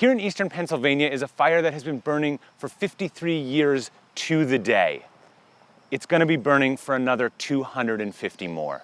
Here in eastern Pennsylvania is a fire that has been burning for 53 years to the day. It's gonna be burning for another 250 more.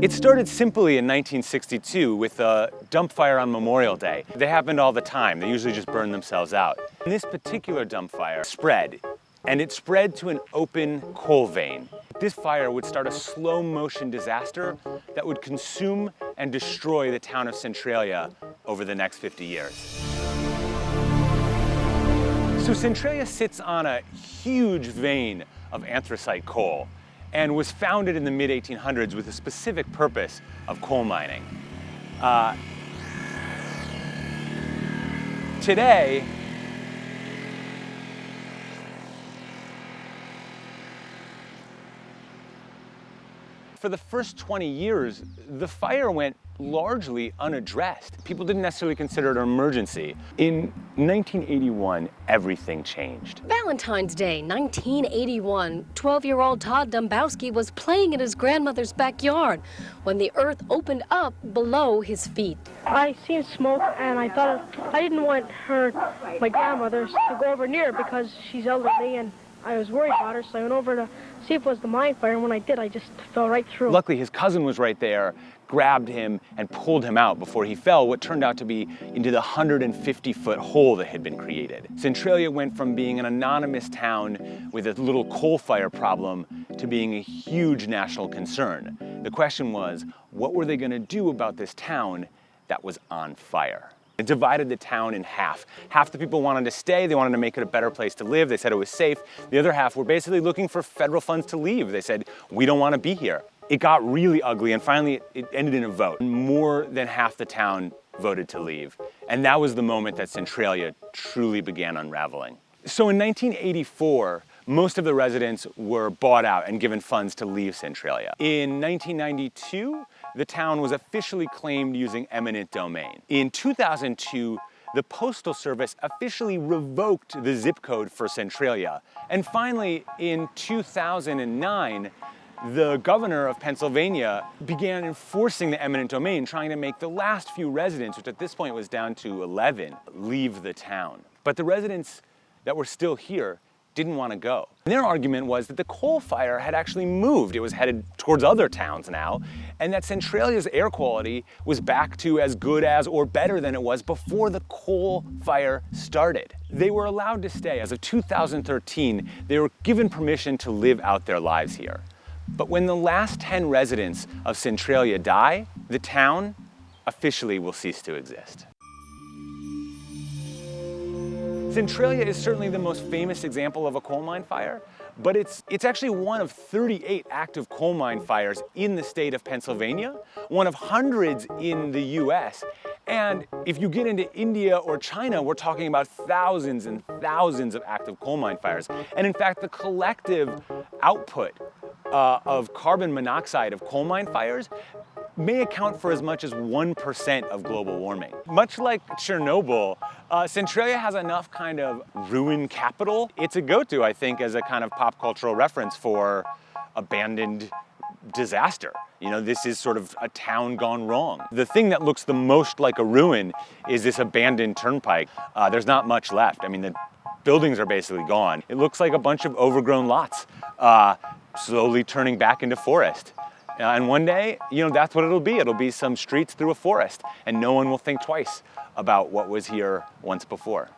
It started simply in 1962 with a dump fire on Memorial Day. They happened all the time. They usually just burn themselves out. And this particular dump fire spread, and it spread to an open coal vein. This fire would start a slow motion disaster that would consume and destroy the town of Centralia over the next 50 years. So Centralia sits on a huge vein of anthracite coal and was founded in the mid-1800s with a specific purpose of coal mining. Uh, today, for the first 20 years, the fire went largely unaddressed. People didn't necessarily consider it an emergency. In 1981, everything changed. Valentine's Day, 1981, 12-year-old Todd Domboski was playing in his grandmother's backyard when the earth opened up below his feet. I seen smoke and I thought I didn't want her, my grandmother, to go over near because she's elderly and I was worried about her, so I went over to see if it was the mine fire, and when I did, I just fell right through. Luckily, his cousin was right there, grabbed him, and pulled him out before he fell, what turned out to be into the 150-foot hole that had been created. Centralia went from being an anonymous town with a little coal fire problem to being a huge national concern. The question was, what were they gonna do about this town that was on fire? It divided the town in half. Half the people wanted to stay, they wanted to make it a better place to live, they said it was safe. The other half were basically looking for federal funds to leave. They said, we don't want to be here. It got really ugly and finally it ended in a vote. More than half the town voted to leave. And that was the moment that Centralia truly began unraveling. So in 1984, most of the residents were bought out and given funds to leave Centralia. In 1992, the town was officially claimed using eminent domain. In 2002, the Postal Service officially revoked the zip code for Centralia. And finally, in 2009, the governor of Pennsylvania began enforcing the eminent domain, trying to make the last few residents, which at this point was down to 11, leave the town. But the residents that were still here didn't want to go. And their argument was that the coal fire had actually moved. It was headed towards other towns now, and that Centralia's air quality was back to as good as or better than it was before the coal fire started. They were allowed to stay. As of 2013, they were given permission to live out their lives here. But when the last 10 residents of Centralia die, the town officially will cease to exist. Centralia is certainly the most famous example of a coal mine fire, but it's, it's actually one of 38 active coal mine fires in the state of Pennsylvania, one of hundreds in the US. And if you get into India or China, we're talking about thousands and thousands of active coal mine fires. And in fact, the collective output uh, of carbon monoxide of coal mine fires may account for as much as 1% of global warming. Much like Chernobyl, uh, Centralia has enough kind of ruin capital. It's a go-to, I think, as a kind of pop cultural reference for abandoned disaster. You know, this is sort of a town gone wrong. The thing that looks the most like a ruin is this abandoned turnpike. Uh, there's not much left. I mean, the buildings are basically gone. It looks like a bunch of overgrown lots, uh, slowly turning back into forest. Uh, and one day, you know, that's what it'll be. It'll be some streets through a forest and no one will think twice about what was here once before.